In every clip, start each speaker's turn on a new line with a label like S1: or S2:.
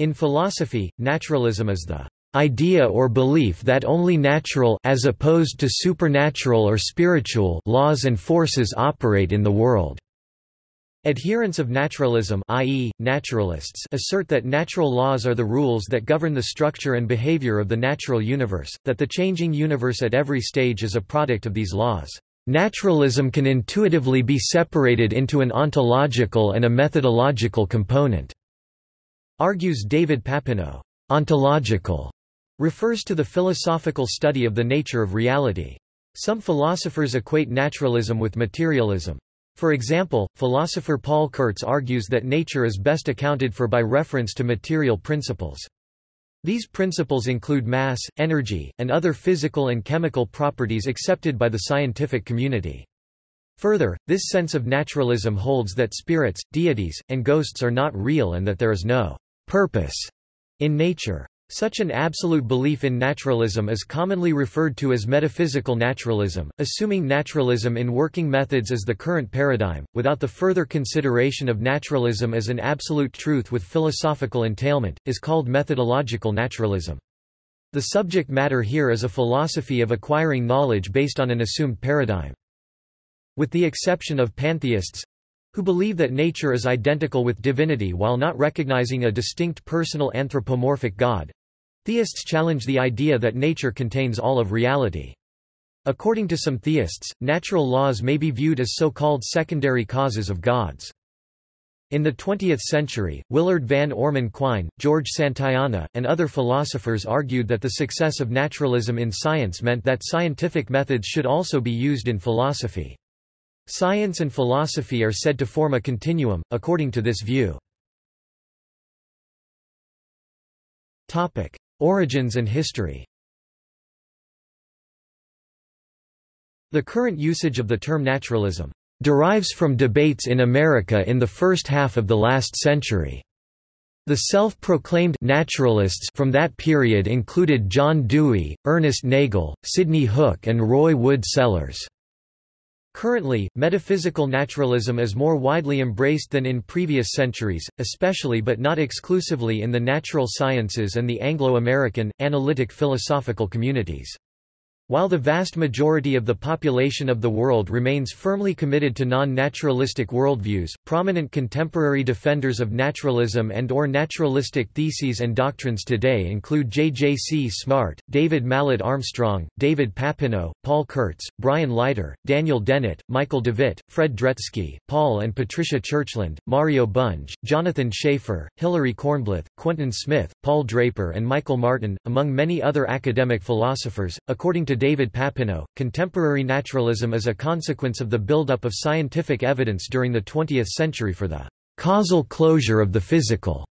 S1: In philosophy, naturalism is the idea or belief that only natural as opposed to supernatural or spiritual laws and forces operate in the world. Adherents of naturalism i.e., naturalists assert that natural laws are the rules that govern the structure and behavior of the natural universe, that the changing universe at every stage is a product of these laws. Naturalism can intuitively be separated into an ontological and a methodological component, argues David Papineau. Ontological refers to the philosophical study of the nature of reality. Some philosophers equate naturalism with materialism. For example, philosopher Paul Kurtz argues that nature is best accounted for by reference to material principles. These principles include mass, energy, and other physical and chemical properties accepted by the scientific community. Further, this sense of naturalism holds that spirits, deities, and ghosts are not real and that there is no purpose in nature. Such an absolute belief in naturalism is commonly referred to as metaphysical naturalism, assuming naturalism in working methods as the current paradigm, without the further consideration of naturalism as an absolute truth with philosophical entailment, is called methodological naturalism. The subject matter here is a philosophy of acquiring knowledge based on an assumed paradigm. With the exception of pantheists, who believe that nature is identical with divinity while not recognizing a distinct personal anthropomorphic God. Theists challenge the idea that nature contains all of reality. According to some theists, natural laws may be viewed as so-called secondary causes of gods. In the 20th century, Willard Van Orman Quine, George Santayana, and other philosophers argued that the success of naturalism in science meant that scientific methods should also be used in philosophy. Science and philosophy are said to form a continuum, according to this view. Origins and history The current usage of the term naturalism derives from debates in America in the first half of the last century. The self-proclaimed naturalists from that period included John Dewey, Ernest Nagel, Sidney Hook and Roy Wood Sellars. Currently, metaphysical naturalism is more widely embraced than in previous centuries, especially but not exclusively in the natural sciences and the Anglo-American, analytic philosophical communities. While the vast majority of the population of the world remains firmly committed to non-naturalistic worldviews, prominent contemporary defenders of naturalism and or naturalistic theses and doctrines today include J. J. C. Smart, David Mallet Armstrong, David Papineau, Paul Kurtz, Brian Leiter, Daniel Dennett, Michael Devitt, Fred Dretske, Paul and Patricia Churchland, Mario Bunge, Jonathan Schaffer, Hilary Kornblith, Quentin Smith, Paul Draper and Michael Martin, among many other academic philosophers. According to to David Papineau, contemporary naturalism is a consequence of the buildup of scientific evidence during the 20th century for the causal closure of the physical,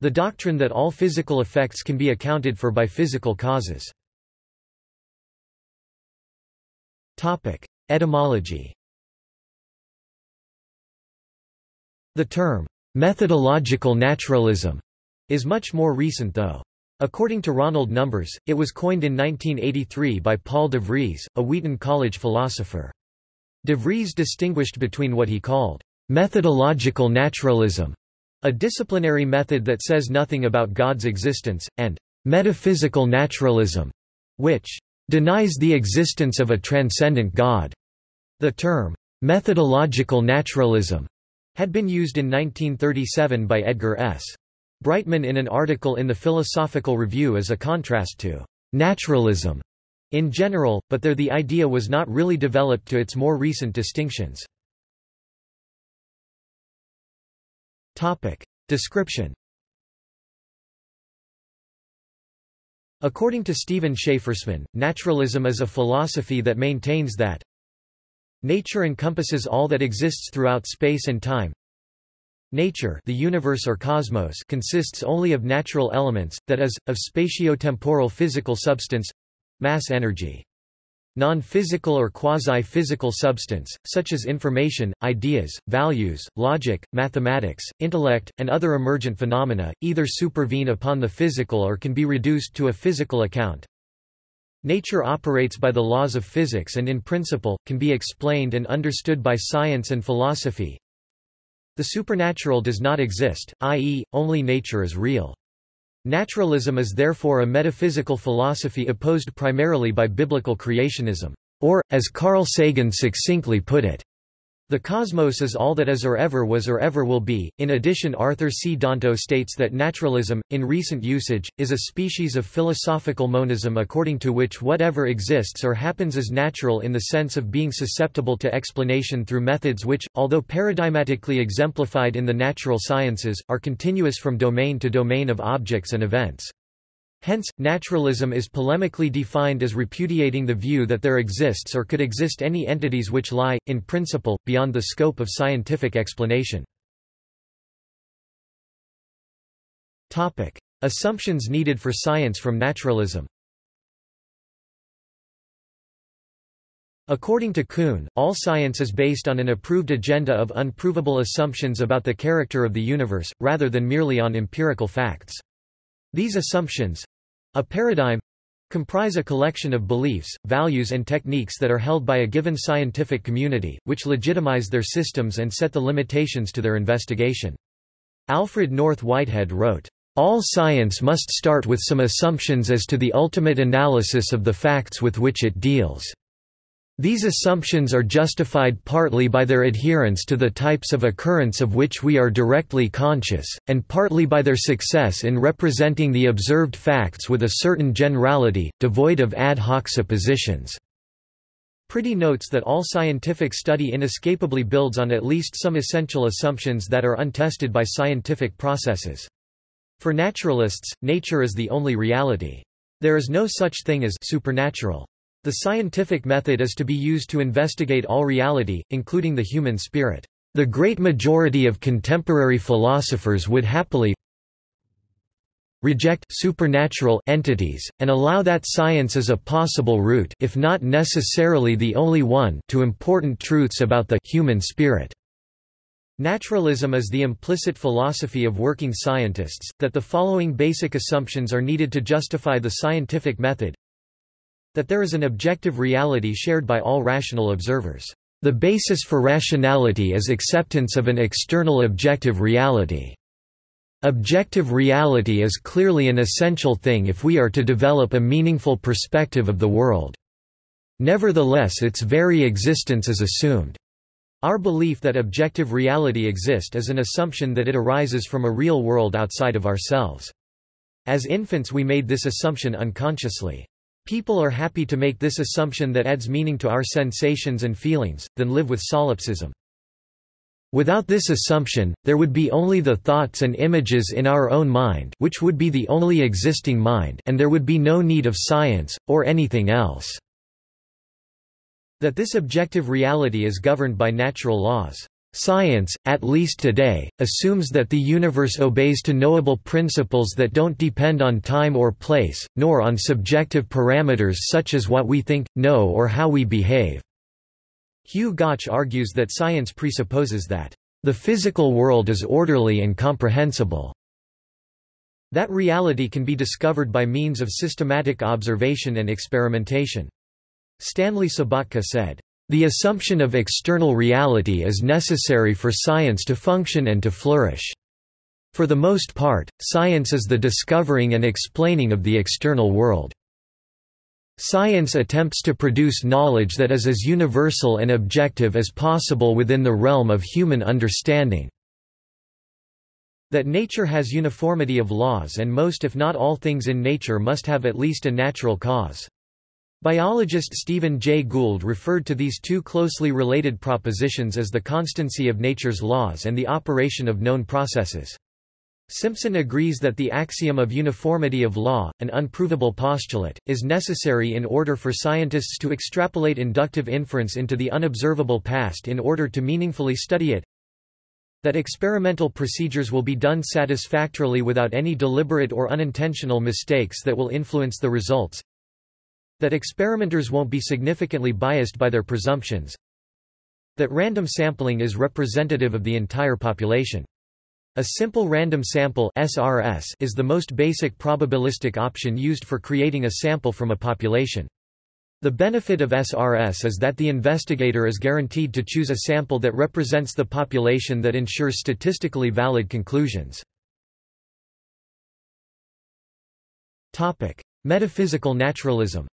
S1: the doctrine that all physical effects can be accounted for by physical causes. Etymology The term, methodological naturalism, is much more recent though. According to Ronald Numbers, it was coined in 1983 by Paul de Vries, a Wheaton College philosopher. De Vries distinguished between what he called methodological naturalism, a disciplinary method that says nothing about God's existence, and metaphysical naturalism, which denies the existence of a transcendent God. The term methodological naturalism had been used in 1937 by Edgar S. Brightman in an article in the Philosophical Review as a contrast to naturalism in general, but there the idea was not really developed to its more recent distinctions. Topic. Description According to Steven Schafersman, naturalism is a philosophy that maintains that nature encompasses all that exists throughout space and time, Nature the universe or cosmos consists only of natural elements, that is, of spatio-temporal physical substance—mass energy. Non-physical or quasi-physical substance, such as information, ideas, values, logic, mathematics, intellect, and other emergent phenomena, either supervene upon the physical or can be reduced to a physical account. Nature operates by the laws of physics and in principle, can be explained and understood by science and philosophy, the supernatural does not exist, i.e., only nature is real. Naturalism is therefore a metaphysical philosophy opposed primarily by biblical creationism, or, as Carl Sagan succinctly put it, the cosmos is all that is or ever was or ever will be. In addition, Arthur C. Danto states that naturalism, in recent usage, is a species of philosophical monism according to which whatever exists or happens is natural in the sense of being susceptible to explanation through methods which, although paradigmatically exemplified in the natural sciences, are continuous from domain to domain of objects and events. Hence, naturalism is polemically defined as repudiating the view that there exists or could exist any entities which lie, in principle, beyond the scope of scientific explanation. Assumptions needed for science from naturalism According to Kuhn, all science is based on an approved agenda of unprovable assumptions about the character of the universe, rather than merely on empirical facts. These assumptions, a paradigm comprise a collection of beliefs, values and techniques that are held by a given scientific community, which legitimize their systems and set the limitations to their investigation. Alfred North Whitehead wrote, "...all science must start with some assumptions as to the ultimate analysis of the facts with which it deals." These assumptions are justified partly by their adherence to the types of occurrence of which we are directly conscious, and partly by their success in representing the observed facts with a certain generality, devoid of ad hoc suppositions. Priddy notes that all scientific study inescapably builds on at least some essential assumptions that are untested by scientific processes. For naturalists, nature is the only reality. There is no such thing as supernatural. The scientific method is to be used to investigate all reality, including the human spirit. The great majority of contemporary philosophers would happily reject supernatural entities, and allow that science as a possible route if not necessarily the only one to important truths about the human spirit. Naturalism is the implicit philosophy of working scientists, that the following basic assumptions are needed to justify the scientific method that there is an objective reality shared by all rational observers. The basis for rationality is acceptance of an external objective reality. Objective reality is clearly an essential thing if we are to develop a meaningful perspective of the world. Nevertheless its very existence is assumed. Our belief that objective reality exists is an assumption that it arises from a real world outside of ourselves. As infants we made this assumption unconsciously. People are happy to make this assumption that adds meaning to our sensations and feelings, than live with solipsism. Without this assumption, there would be only the thoughts and images in our own mind which would be the only existing mind and there would be no need of science, or anything else. That this objective reality is governed by natural laws. Science, at least today, assumes that the universe obeys to knowable principles that don't depend on time or place, nor on subjective parameters such as what we think, know or how we behave. Hugh Gauch argues that science presupposes that, "...the physical world is orderly and comprehensible." That reality can be discovered by means of systematic observation and experimentation. Stanley Sobottka said, the assumption of external reality is necessary for science to function and to flourish. For the most part, science is the discovering and explaining of the external world. Science attempts to produce knowledge that is as universal and objective as possible within the realm of human understanding. That nature has uniformity of laws and most if not all things in nature must have at least a natural cause. Biologist Stephen Jay Gould referred to these two closely related propositions as the constancy of nature's laws and the operation of known processes. Simpson agrees that the axiom of uniformity of law, an unprovable postulate, is necessary in order for scientists to extrapolate inductive inference into the unobservable past in order to meaningfully study it that experimental procedures will be done satisfactorily without any deliberate or unintentional mistakes that will influence the results that experimenters won't be significantly biased by their presumptions. That random sampling is representative of the entire population. A simple random sample SRS is the most basic probabilistic option used for creating a sample from a population. The benefit of SRS is that the investigator is guaranteed to choose a sample that represents the population that ensures statistically valid conclusions. Topic: Metaphysical naturalism.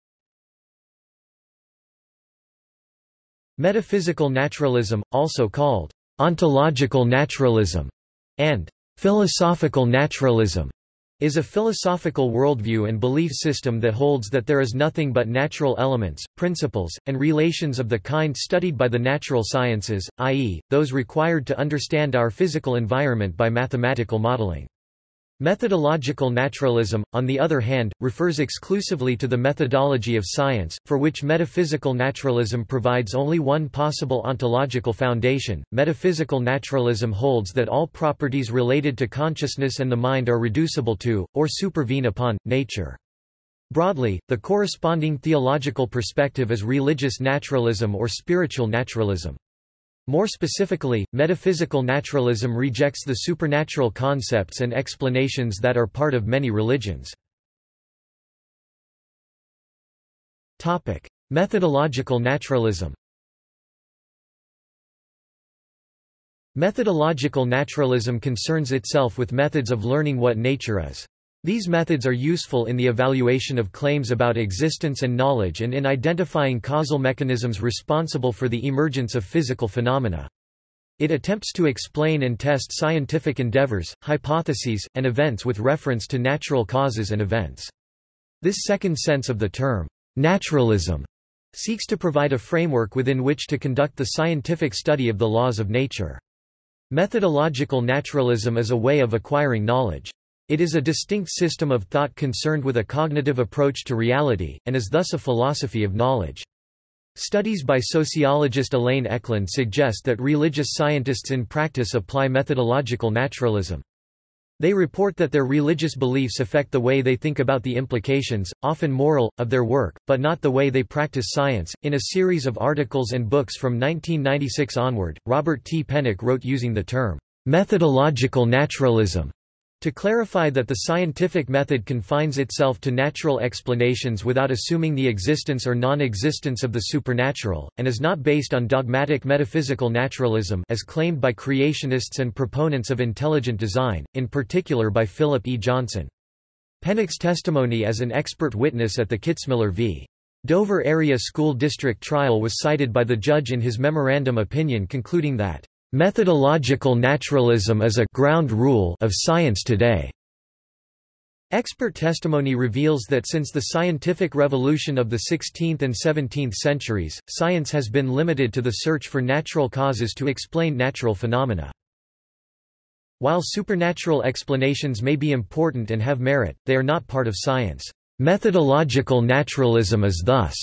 S1: Metaphysical naturalism, also called ontological naturalism and philosophical naturalism, is a philosophical worldview and belief system that holds that there is nothing but natural elements, principles, and relations of the kind studied by the natural sciences, i.e., those required to understand our physical environment by mathematical modeling. Methodological naturalism, on the other hand, refers exclusively to the methodology of science, for which metaphysical naturalism provides only one possible ontological foundation. Metaphysical naturalism holds that all properties related to consciousness and the mind are reducible to, or supervene upon, nature. Broadly, the corresponding theological perspective is religious naturalism or spiritual naturalism. More specifically, metaphysical naturalism rejects the supernatural concepts and explanations that are part of many religions. Methodological naturalism Methodological naturalism concerns itself with methods of learning what nature is. These methods are useful in the evaluation of claims about existence and knowledge and in identifying causal mechanisms responsible for the emergence of physical phenomena. It attempts to explain and test scientific endeavors, hypotheses, and events with reference to natural causes and events. This second sense of the term, naturalism, seeks to provide a framework within which to conduct the scientific study of the laws of nature. Methodological naturalism is a way of acquiring knowledge. It is a distinct system of thought concerned with a cognitive approach to reality, and is thus a philosophy of knowledge. Studies by sociologist Elaine Ecklund suggest that religious scientists in practice apply methodological naturalism. They report that their religious beliefs affect the way they think about the implications, often moral, of their work, but not the way they practice science. In a series of articles and books from 1996 onward, Robert T. Pennock wrote using the term methodological naturalism to clarify that the scientific method confines itself to natural explanations without assuming the existence or non-existence of the supernatural, and is not based on dogmatic metaphysical naturalism as claimed by creationists and proponents of intelligent design, in particular by Philip E. Johnson. Pennock's testimony as an expert witness at the Kitzmiller v. Dover Area School District trial was cited by the judge in his memorandum opinion concluding that Methodological naturalism is a ground rule of science today. Expert testimony reveals that since the scientific revolution of the 16th and 17th centuries, science has been limited to the search for natural causes to explain natural phenomena. While supernatural explanations may be important and have merit, they are not part of science. Methodological naturalism is thus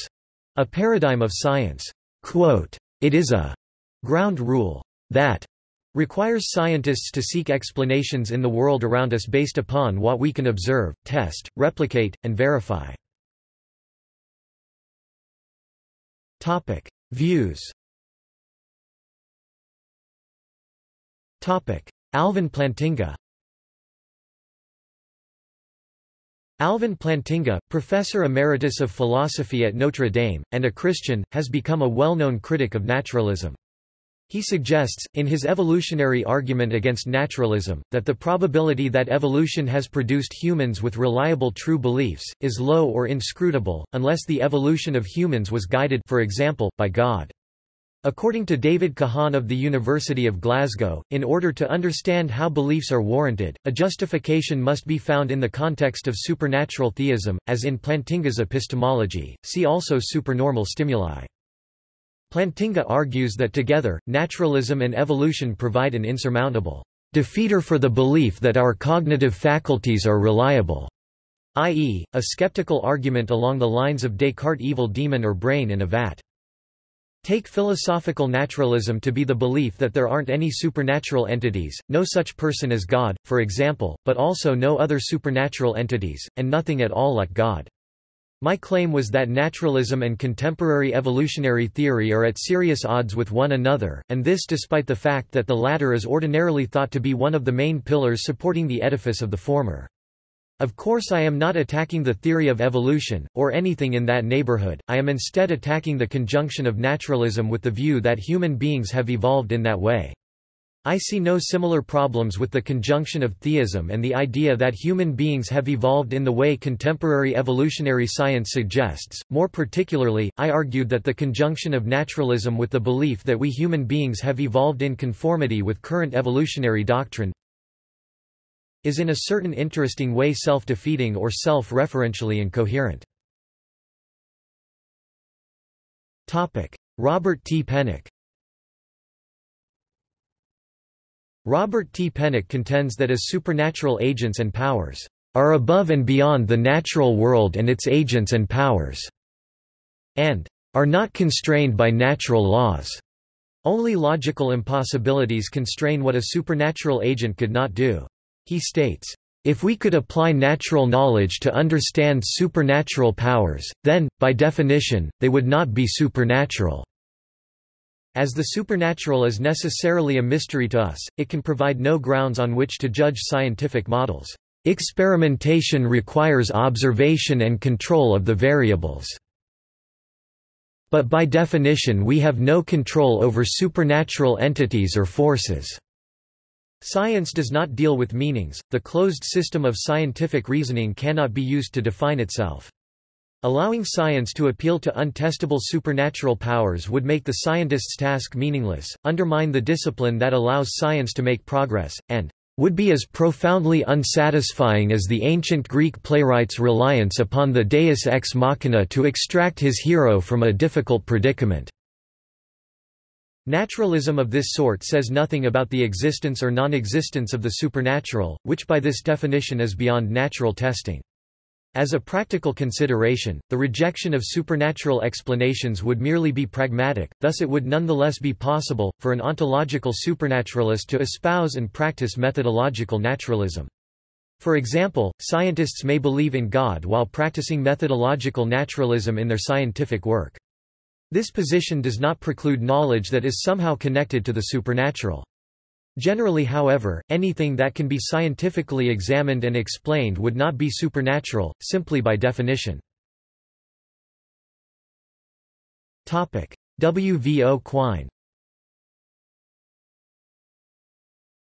S1: a paradigm of science. Quote, it is a ground rule that requires scientists to seek explanations in the world around us based upon what we can observe, test, replicate, and verify. Topic: Views. Topic: Alvin Plantinga. Alvin Plantinga, professor emeritus of philosophy at Notre Dame, and a Christian, has become a well-known critic of naturalism. He suggests, in his evolutionary argument against naturalism, that the probability that evolution has produced humans with reliable true beliefs, is low or inscrutable, unless the evolution of humans was guided for example, by God. According to David Kahan of the University of Glasgow, in order to understand how beliefs are warranted, a justification must be found in the context of supernatural theism, as in Plantinga's epistemology, see also supernormal stimuli. Plantinga argues that together, naturalism and evolution provide an insurmountable defeater for the belief that our cognitive faculties are reliable, i.e., a skeptical argument along the lines of Descartes' evil demon or brain in a vat. Take philosophical naturalism to be the belief that there aren't any supernatural entities, no such person as God, for example, but also no other supernatural entities, and nothing at all like God. My claim was that naturalism and contemporary evolutionary theory are at serious odds with one another, and this despite the fact that the latter is ordinarily thought to be one of the main pillars supporting the edifice of the former. Of course I am not attacking the theory of evolution, or anything in that neighborhood, I am instead attacking the conjunction of naturalism with the view that human beings have evolved in that way. I see no similar problems with the conjunction of theism and the idea that human beings have evolved in the way contemporary evolutionary science suggests. More particularly, I argued that the conjunction of naturalism with the belief that we human beings have evolved in conformity with current evolutionary doctrine is in a certain interesting way self-defeating or self-referentially incoherent. Robert T. Pennock Robert T. Pennock contends that as supernatural agents and powers are above and beyond the natural world and its agents and powers, and are not constrained by natural laws. Only logical impossibilities constrain what a supernatural agent could not do. He states, if we could apply natural knowledge to understand supernatural powers, then, by definition, they would not be supernatural. As the supernatural is necessarily a mystery to us, it can provide no grounds on which to judge scientific models. Experimentation requires observation and control of the variables. But by definition we have no control over supernatural entities or forces. Science does not deal with meanings, the closed system of scientific reasoning cannot be used to define itself. Allowing science to appeal to untestable supernatural powers would make the scientist's task meaningless, undermine the discipline that allows science to make progress, and would be as profoundly unsatisfying as the ancient Greek playwright's reliance upon the deus ex machina to extract his hero from a difficult predicament. Naturalism of this sort says nothing about the existence or non-existence of the supernatural, which by this definition is beyond natural testing. As a practical consideration, the rejection of supernatural explanations would merely be pragmatic, thus it would nonetheless be possible, for an ontological supernaturalist to espouse and practice methodological naturalism. For example, scientists may believe in God while practicing methodological naturalism in their scientific work. This position does not preclude knowledge that is somehow connected to the supernatural. Generally however, anything that can be scientifically examined and explained would not be supernatural, simply by definition. W. V. O. Quine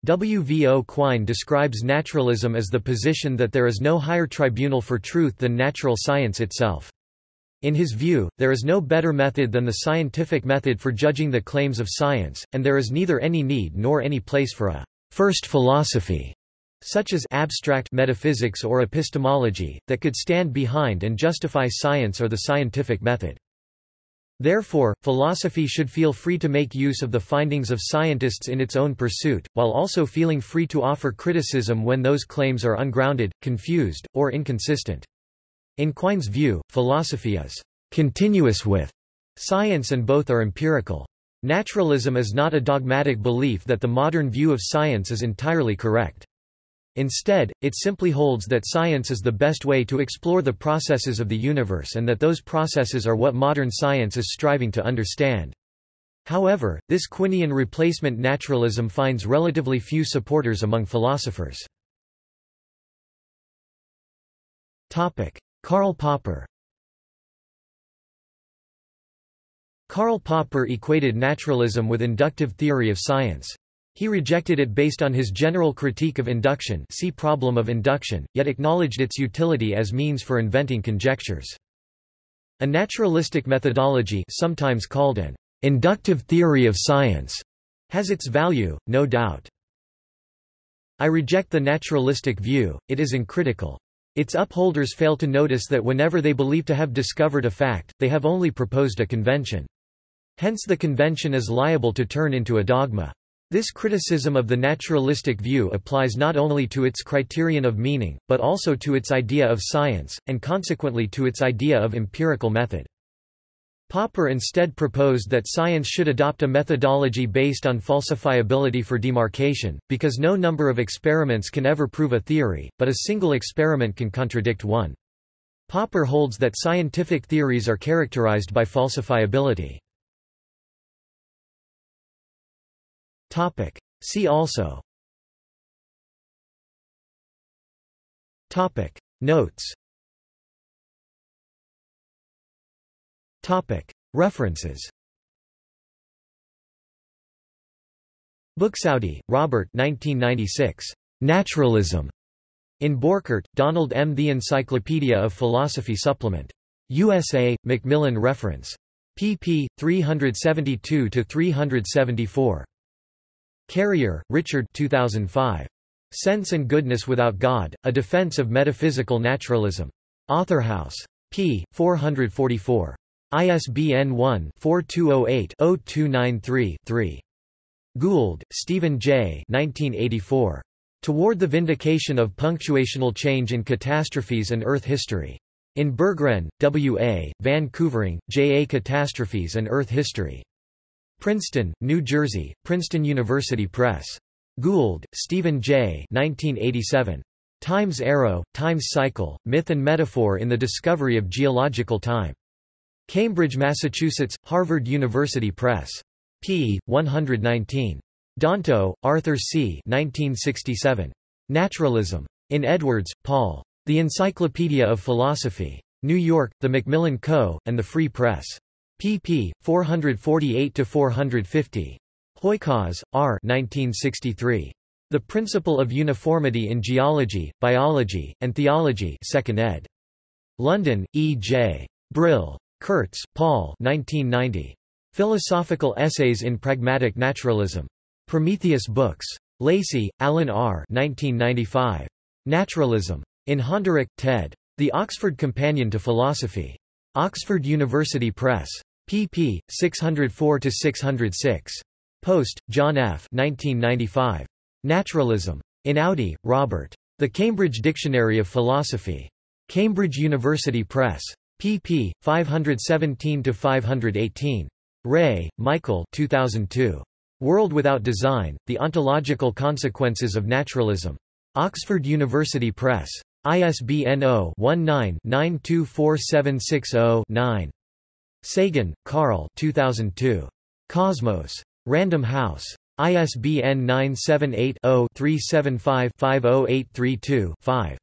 S1: W. V. O. Quine describes naturalism as the position that there is no higher tribunal for truth than natural science itself. In his view, there is no better method than the scientific method for judging the claims of science, and there is neither any need nor any place for a first philosophy, such as abstract metaphysics or epistemology, that could stand behind and justify science or the scientific method. Therefore, philosophy should feel free to make use of the findings of scientists in its own pursuit, while also feeling free to offer criticism when those claims are ungrounded, confused, or inconsistent. In Quine's view, philosophy is continuous with science and both are empirical. Naturalism is not a dogmatic belief that the modern view of science is entirely correct. Instead, it simply holds that science is the best way to explore the processes of the universe and that those processes are what modern science is striving to understand. However, this Quinian replacement naturalism finds relatively few supporters among philosophers. Karl Popper Karl Popper equated naturalism with inductive theory of science. He rejected it based on his general critique of induction see problem of induction, yet acknowledged its utility as means for inventing conjectures. A naturalistic methodology sometimes called an inductive theory of science has its value, no doubt. I reject the naturalistic view, it is uncritical. Its upholders fail to notice that whenever they believe to have discovered a fact, they have only proposed a convention. Hence the convention is liable to turn into a dogma. This criticism of the naturalistic view applies not only to its criterion of meaning, but also to its idea of science, and consequently to its idea of empirical method. Popper instead proposed that science should adopt a methodology based on falsifiability for demarcation, because no number of experiments can ever prove a theory, but a single experiment can contradict one. Popper holds that scientific theories are characterized by falsifiability. See also Notes References Buxoudi, Robert 1996. Naturalism. In Borchert, Donald M. The Encyclopedia of Philosophy Supplement. USA, Macmillan Reference. pp. 372–374. Carrier, Richard 2005. Sense and Goodness Without God, A Defense of Metaphysical Naturalism. Authorhouse. p. 444. ISBN 1-4208-0293-3. Gould, Stephen J. 1984. Toward the Vindication of Punctuational Change in Catastrophes and Earth History. In Berggren, W. A., Van Couvering, J. A. Catastrophes and Earth History. Princeton, New Jersey, Princeton University Press. Gould, Stephen J. 1987. Time's Arrow, Time's Cycle, Myth and Metaphor in the Discovery of Geological Time. Cambridge, Massachusetts, Harvard University Press. p. 119. Danto, Arthur C. 1967. Naturalism. In Edwards, Paul. The Encyclopedia of Philosophy. New York, The Macmillan Co., and the Free Press pp. 448–450. Hooykaas, R. 1963. The Principle of Uniformity in Geology, Biology, and Theology 2nd ed. London, E. J. Brill. Kurtz, Paul 1990. Philosophical Essays in Pragmatic Naturalism. Prometheus Books. Lacey, Alan R. 1995. Naturalism. In Honderich, Ted. The Oxford Companion to Philosophy. Oxford University Press pp. 604–606. Post, John F. 1995. Naturalism. In Audi, Robert. The Cambridge Dictionary of Philosophy. Cambridge University Press. Pp. 517–518. Rea, Michael 2002. World Without Design, The Ontological Consequences of Naturalism. Oxford University Press. ISBN 0-19-924760-9. Sagan, Carl 2002. Cosmos. Random House. ISBN 978-0-375-50832-5.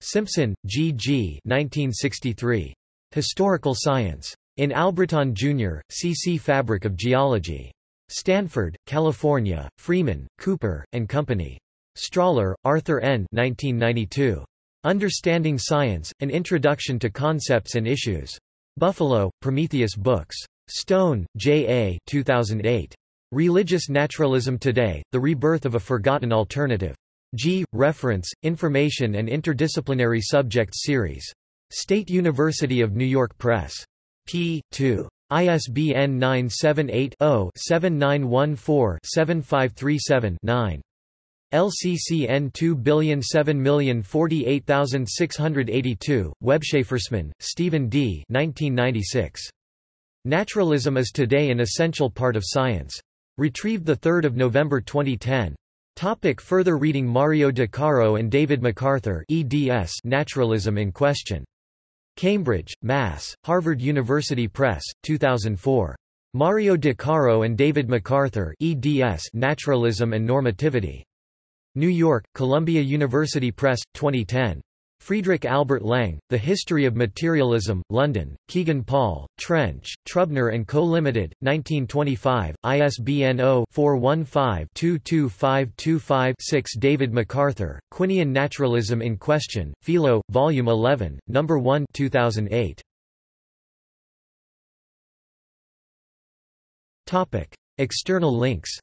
S1: Simpson, G. G. 1963. Historical Science. In Albritton, Jr., C. C. Fabric of Geology. Stanford, California, Freeman, Cooper, and Company. Strahler, Arthur N. 1992. Understanding Science, An Introduction to Concepts and Issues. Buffalo, Prometheus Books. Stone, J. A. 2008. Religious Naturalism Today, The Rebirth of a Forgotten Alternative. G. Reference, Information and Interdisciplinary Subjects Series. State University of New York Press. p. 2. ISBN 978 0 7914 7537 9. LCCN 2007048682, Webschafersman, Stephen D. 1996. Naturalism is Today an Essential Part of Science. Retrieved 3 November 2010. Topic further reading Mario De Caro and David MacArthur eds Naturalism in Question. Cambridge, Mass., Harvard University Press, 2004. Mario De Caro and David MacArthur eds Naturalism and Normativity. New York, Columbia University Press, 2010. Friedrich Albert Lange, The History of Materialism, London, Kegan Paul, Trench, Trubner & Co. Limited, 1925, ISBN 0-415-22525-6 David MacArthur, Quinian Naturalism in Question, Philo, Volume 11, No. 1 2008. External links